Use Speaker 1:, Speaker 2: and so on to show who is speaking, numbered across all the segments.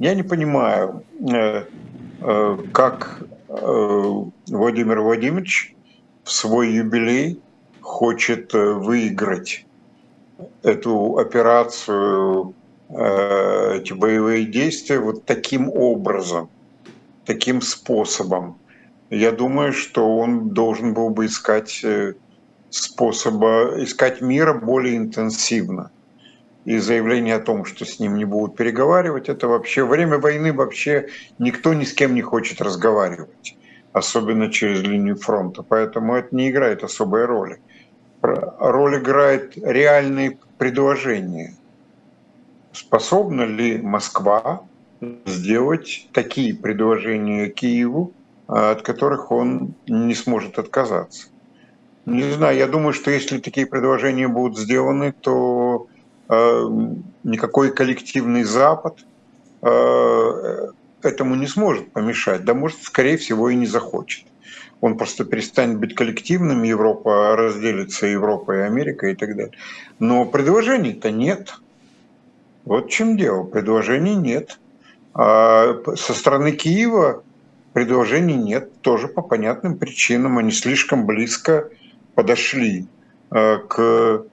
Speaker 1: Я не понимаю, э, э, как Владимир Владимирович в свой юбилей хочет выиграть эту операцию, эти боевые действия вот таким образом, таким способом. Я думаю, что он должен был бы искать способа, искать мира более интенсивно и заявление о том, что с ним не будут переговаривать, это вообще время войны вообще никто ни с кем не хочет разговаривать, особенно через линию фронта, поэтому это не играет особой роли. Роль играет реальные предложения. Способна ли Москва сделать такие предложения Киеву, от которых он не сможет отказаться? Не знаю, я думаю, что если такие предложения будут сделаны, то никакой коллективный Запад э, этому не сможет помешать, да может, скорее всего, и не захочет. Он просто перестанет быть коллективным, Европа разделится, Европа и Америка и так далее. Но предложений-то нет. Вот в чем дело, предложений нет. А со стороны Киева предложений нет, тоже по понятным причинам. Они слишком близко подошли э, к Э,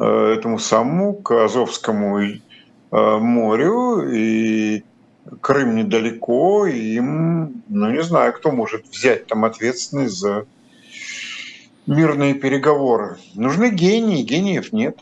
Speaker 1: этому самому, к Азовскому э, морю, и Крым недалеко, и им, ну не знаю, кто может взять там ответственность за мирные переговоры. Нужны гении, гениев нет.